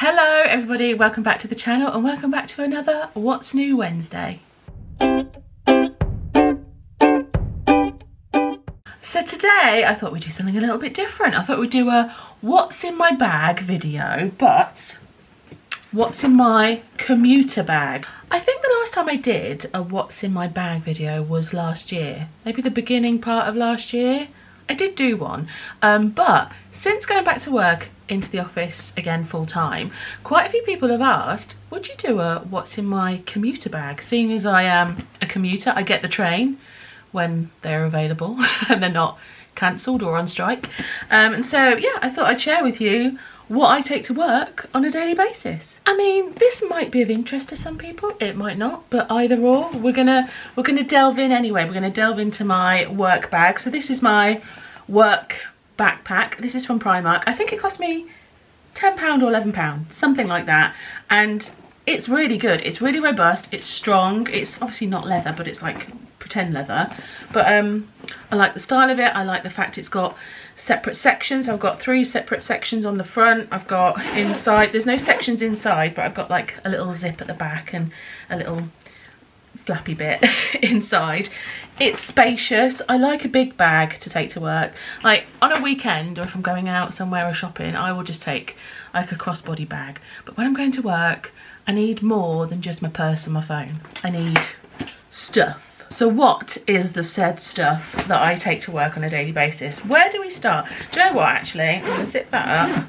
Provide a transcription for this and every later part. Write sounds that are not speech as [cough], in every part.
Hello everybody, welcome back to the channel and welcome back to another What's New Wednesday. So today I thought we'd do something a little bit different. I thought we'd do a what's in my bag video, but what's in my commuter bag. I think the last time I did a what's in my bag video was last year, maybe the beginning part of last year. I did do one, um, but since going back to work into the office again full time, quite a few people have asked, would you do a what's in my commuter bag? Seeing as I am a commuter, I get the train when they're available [laughs] and they're not cancelled or on strike. Um, and so, yeah, I thought I'd share with you what I take to work on a daily basis. I mean, this might be of interest to some people, it might not, but either or, we're gonna we're gonna delve in anyway. We're gonna delve into my work bag. So this is my work backpack. This is from Primark. I think it cost me £10 or £11, something like that. And it's really good. It's really robust. It's strong. It's obviously not leather, but it's like pretend leather. But um, I like the style of it. I like the fact it's got separate sections. I've got three separate sections on the front. I've got inside. There's no sections inside, but I've got like a little zip at the back and a little flappy bit [laughs] inside. It's spacious. I like a big bag to take to work. Like on a weekend or if I'm going out somewhere or shopping, I will just take like a crossbody bag. But when I'm going to work, I need more than just my purse and my phone. I need stuff. So what is the said stuff that I take to work on a daily basis? Where do we start? Do you know what actually? I'm gonna zip that up.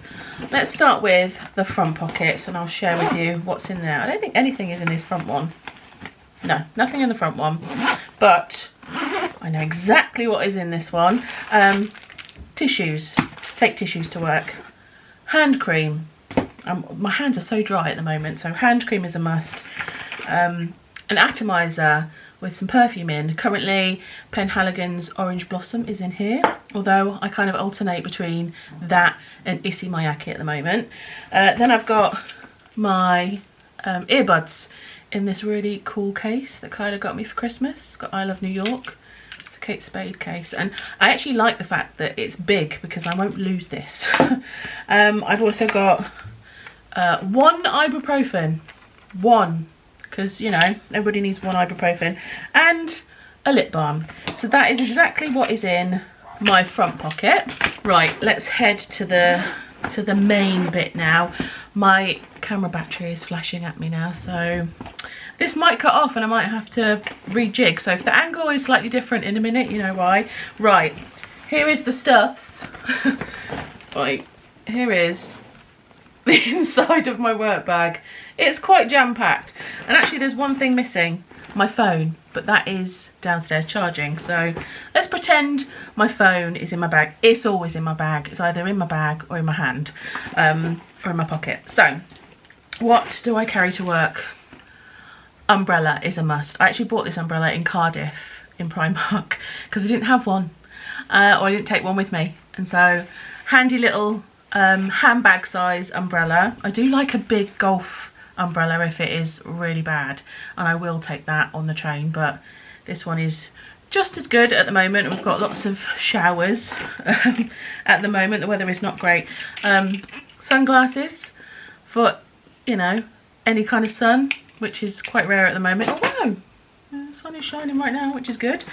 Let's start with the front pockets and I'll share with you what's in there. I don't think anything is in this front one. No, nothing in the front one. But I know exactly what is in this one. Um, tissues. Take tissues to work. Hand cream. Um, my hands are so dry at the moment, so hand cream is a must. Um, an atomizer with some perfume in. Currently, Penhaligon's Orange Blossom is in here, although I kind of alternate between that and Issey Miyake at the moment. Uh, then I've got my um, earbuds in this really cool case that Kyla got me for Christmas. It's got I Love New York. It's a Kate Spade case. And I actually like the fact that it's big because I won't lose this. [laughs] um, I've also got uh, one ibuprofen. One because you know everybody needs one ibuprofen and a lip balm so that is exactly what is in my front pocket right let's head to the to the main bit now my camera battery is flashing at me now so this might cut off and I might have to rejig so if the angle is slightly different in a minute you know why right here is the stuffs [laughs] right here is [laughs] the inside of my work bag. It's quite jam-packed. And actually there's one thing missing, my phone, but that is downstairs charging. So let's pretend my phone is in my bag. It's always in my bag. It's either in my bag or in my hand um, or in my pocket. So what do I carry to work? Umbrella is a must. I actually bought this umbrella in Cardiff in Primark [laughs] because I didn't have one uh, or I didn't take one with me. And so handy little um, handbag size umbrella. I do like a big golf umbrella if it is really bad and I will take that on the train but this one is just as good at the moment. We've got lots of showers um, at the moment. The weather is not great. Um, sunglasses for, you know, any kind of sun, which is quite rare at the moment. Although, the sun is shining right now, which is good.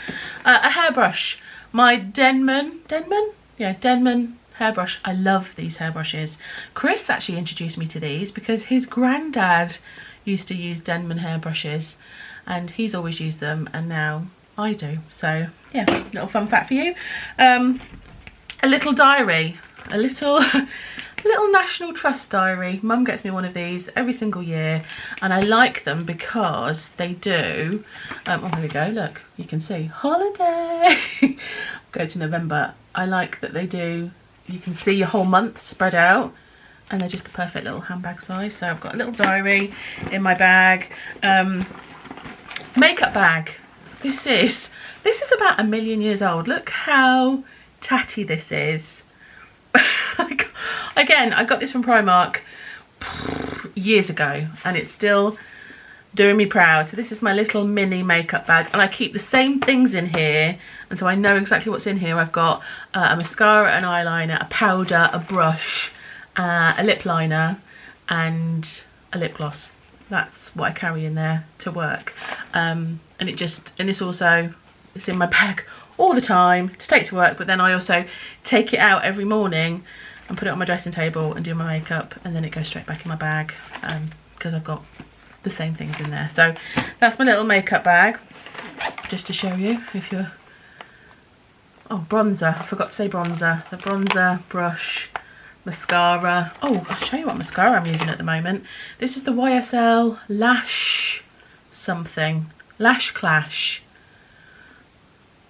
Uh, a hairbrush. My Denman, Denman? Yeah, Denman hairbrush. I love these hairbrushes. Chris actually introduced me to these because his granddad used to use Denman hairbrushes and he's always used them and now I do. So yeah, little fun fact for you. Um, a little diary, a little [laughs] little National Trust diary. Mum gets me one of these every single year and I like them because they do, um, oh here we go, look, you can see, holiday, [laughs] go to November. I like that they do you can see your whole month spread out and they're just the perfect little handbag size so I've got a little diary in my bag um, makeup bag this is this is about a million years old look how tatty this is [laughs] again I got this from Primark [sighs] years ago and it's still doing me proud. So this is my little mini makeup bag and I keep the same things in here and so I know exactly what's in here. I've got uh, a mascara, an eyeliner, a powder, a brush, uh, a lip liner and a lip gloss. That's what I carry in there to work. Um, and it just, and it's also, it's in my bag all the time to take to work, but then I also take it out every morning and put it on my dressing table and do my makeup and then it goes straight back in my bag because um, I've got the same things in there. So that's my little makeup bag just to show you if you're oh bronzer I forgot to say bronzer so bronzer brush mascara oh I'll show you what mascara I'm using at the moment this is the YSL lash something lash clash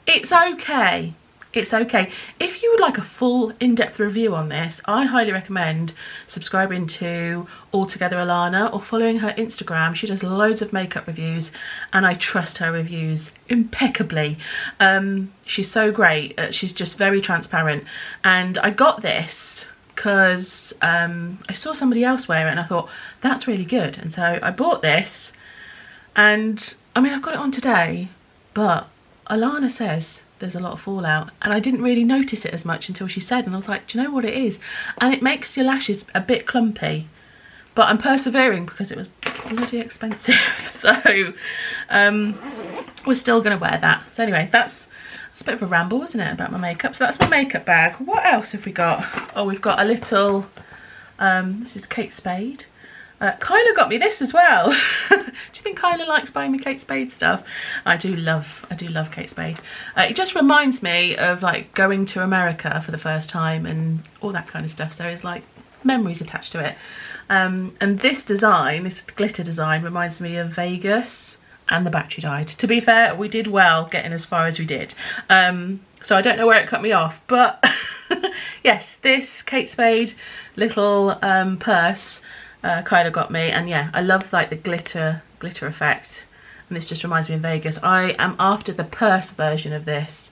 it's okay it's okay. If you would like a full in-depth review on this, I highly recommend subscribing to Altogether Alana or following her Instagram. She does loads of makeup reviews and I trust her reviews impeccably. Um, she's so great. Uh, she's just very transparent. And I got this because um, I saw somebody else wear it and I thought, that's really good. And so I bought this and I mean, I've got it on today, but Alana says there's a lot of fallout and I didn't really notice it as much until she said and I was like do you know what it is? And it makes your lashes a bit clumpy but I'm persevering because it was bloody expensive. [laughs] So um, we're still gonna wear that. So anyway that's that's a bit of a ramble wasn't it about my makeup so that's my makeup bag what else have we got oh we've got a little um, this is Kate Spade uh, Kyla got me this as well. [laughs] do you think Kyla likes buying me Kate Spade stuff? I do love, I do love Kate Spade. Uh, it just reminds me of like going to America for the first time and all that kind of stuff. So it's like memories attached to it. Um, and this design, this glitter design reminds me of Vegas and the battery died. To be fair, we did well getting as far as we did. Um, so I don't know where it cut me off, but [laughs] yes, this Kate Spade little um, purse uh, Kyla got me. And yeah I love like the glitter glitter effect. And this just reminds me of Vegas. I am after the purse version of this.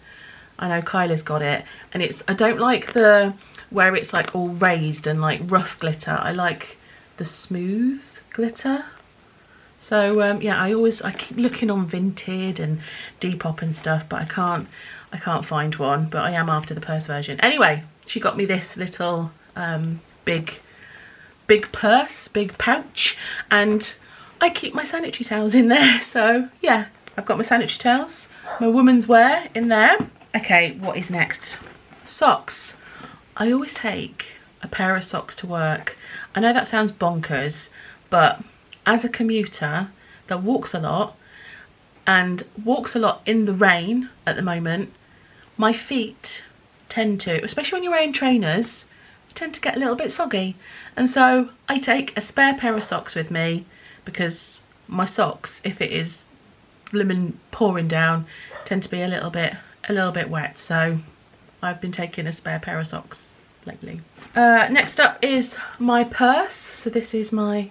I know Kyla's got it. And it's I don't like the where it's like all raised and like rough glitter. I like the smooth glitter so um, yeah I always I keep looking on Vinted and Depop and stuff but I can't I can't find one but I am after the purse version anyway she got me this little um, big big purse, big pouch, and I keep my sanitary towels in there. [laughs] So yeah, I've got my sanitary towels, my woman's wear in there. Okay, what is next? Socks. I always take a pair of socks to work. I know that sounds bonkers, but as a commuter that walks a lot and walks a lot in the rain at the moment, my feet tend to, especially when you're wearing trainers, tend to get a little bit soggy. And so I take a spare pair of socks with me because my socks, if it is lemon pouring down, tend to be a little bit a little bit wet. So I've been taking a spare pair of socks lately. Uh, next up is my purse. So this is my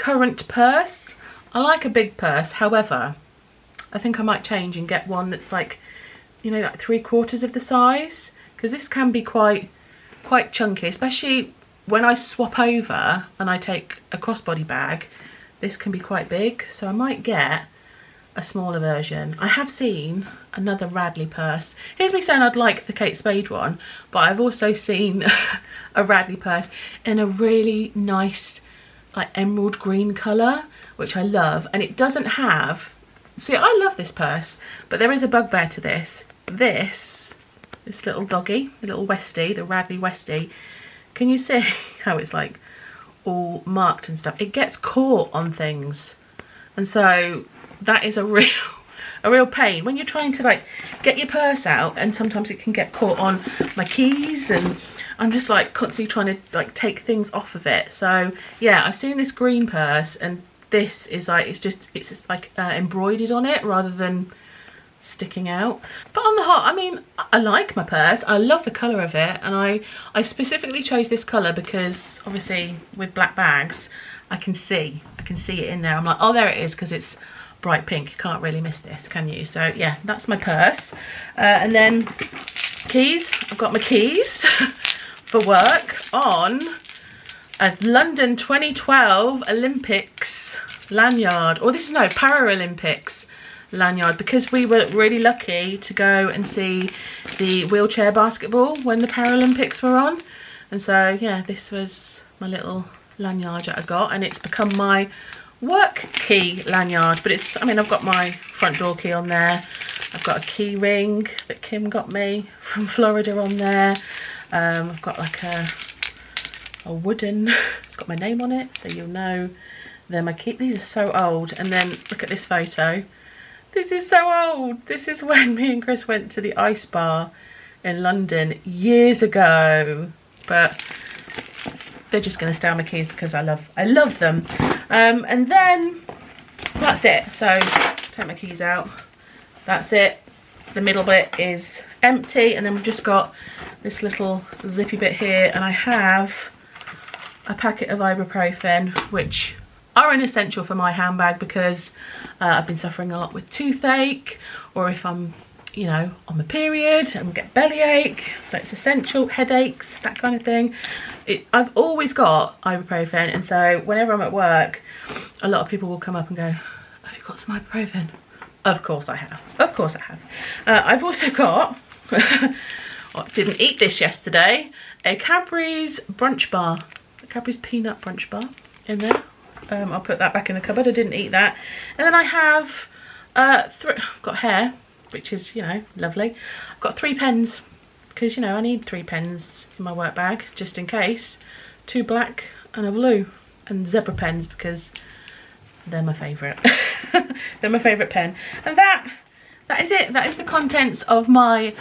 current purse. I like a big purse, however, I think I might change and get one that's like, you know, like three quarters of the size because this can be quite quite chunky, especially when I swap over and I take a crossbody bag, this can be quite big. So I might get a smaller version. I have seen another Radley purse. Here's me saying I'd like the Kate Spade one, but I've also seen [laughs] a Radley purse in a really nice like emerald green colour, which I love. And it doesn't have, see I love this purse, but there is a bugbear to this. This this little doggy, the little Westie, the Radley Westie. Can you see [laughs] how it's like all marked and stuff? It gets caught on things. And so that is a [laughs] real a real pain when you're trying to like get your purse out and sometimes it can get caught on my keys and I'm just like constantly trying to like take things off of it. So yeah I've seen this green purse and this is like it's just it's just like uh, embroidered on it rather than sticking out. But on the whole i mean i like my purse. I love the color of it and i i specifically chose this color because obviously with black bags i can see i can see it in there. I'm like oh there it is because it's bright pink. You can't really miss this can you? So yeah that's my purse. Uh, and then keys. I've got my keys [laughs] for work on a london 2012 olympics lanyard. Or this is no paralympics lanyard because we were really lucky to go and see the wheelchair basketball when the Paralympics were on. And so, yeah, this was my little lanyard that I got and it's become my work key lanyard. But it's I mean I've got my front door key on there. I've got a key ring that Kim got me from Florida on there um, I've got like a a wooden [laughs] it's got my name on it so you'll know. They're my these are so old. And then look at this photo. This is so old. This is when me and Chris went to the ice bar in London years ago. But they're just going to stay on my keys because I love I love them. Um, and then that's it. So take my keys out. That's it. The middle bit is empty and then we've just got this little zippy bit here and I have a packet of ibuprofen which are an essential for my handbag because uh, I've been suffering a lot with toothache or if I'm you know, on the period and get bellyache, that's essential, headaches, that kind of thing. It, I've always got ibuprofen and so whenever I'm at work, a lot of people will come up and go, have you got some ibuprofen? Of course I have, of course I have. Uh, I've also got, I [laughs] didn't eat this yesterday, a Cadbury's brunch bar, a Cadbury's peanut brunch bar in there. Um, I'll put that back in the cupboard, I didn't eat that. And then I have, uh, got hair, which is, you know, lovely. I've got three pens because, you know, I need three pens in my work bag just in case. Two black and a blue and zebra pens because they're my favourite. [laughs] they're my favourite pen. And that, that is it. That is the contents of my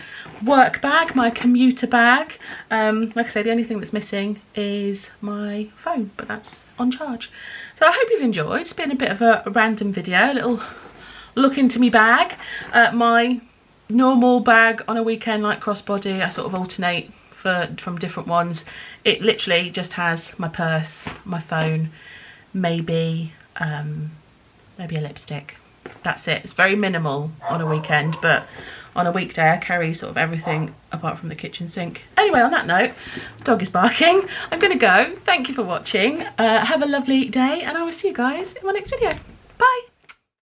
work bag, my commuter bag. Um, like I say the only thing that's missing is my phone, but that's on charge. So I hope you've enjoyed. It's been a bit of a random video, a little look into me bag. Uh, my normal bag on a weekend like crossbody, I sort of alternate for from different ones. It literally just has my purse, my phone, maybe um, maybe a lipstick. That's it. It's very minimal on a weekend, but on a weekday I carry sort of everything apart from the kitchen sink. Anyway, on that note, dog is barking. I'm going to go. Thank you for watching. Uh, have a lovely day and I will see you guys in my next video. Bye.